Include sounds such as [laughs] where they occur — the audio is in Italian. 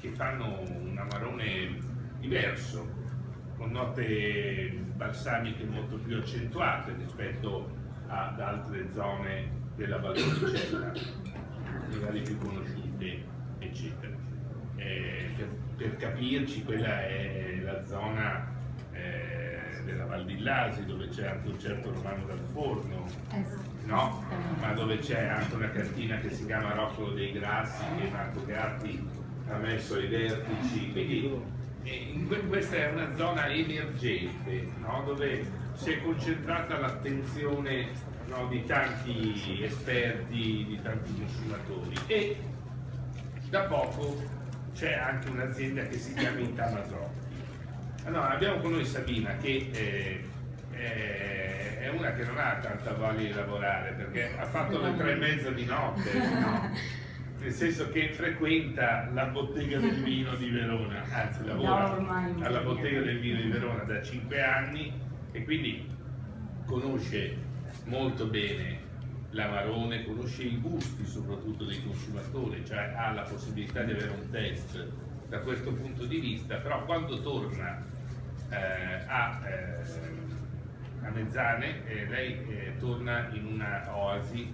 che fanno un amarone diverso, con note balsamiche molto più accentuate rispetto ad altre zone della Valpolicella, magari più conosciute, eccetera. Eh, per, per, capirci, quella è la zona eh, della Val di Lasi, dove c'è anche un certo Romano dal Forno, no? ma dove c'è anche una cantina che si chiama Roccolo dei Grassi, che Marco Gatti ha messo ai vertici. Quindi, questa è una zona emergente no? dove si è concentrata l'attenzione no, di tanti esperti, di tanti consumatori e da poco c'è anche un'azienda che si chiama Intamasocchi. Allora, abbiamo con noi Sabina che eh, eh, è una che non ha tanta voglia di lavorare perché ha fatto le tre e mezza di notte. No? [laughs] nel senso che frequenta la bottega del [laughs] vino di Verona, anzi lavora alla bottega del vino di Verona da cinque anni e quindi conosce molto bene l'Amarone, conosce i gusti soprattutto dei consumatori, cioè ha la possibilità di avere un test da questo punto di vista, però quando torna eh, a, eh, a, Mezzane eh, lei eh, torna in una oasi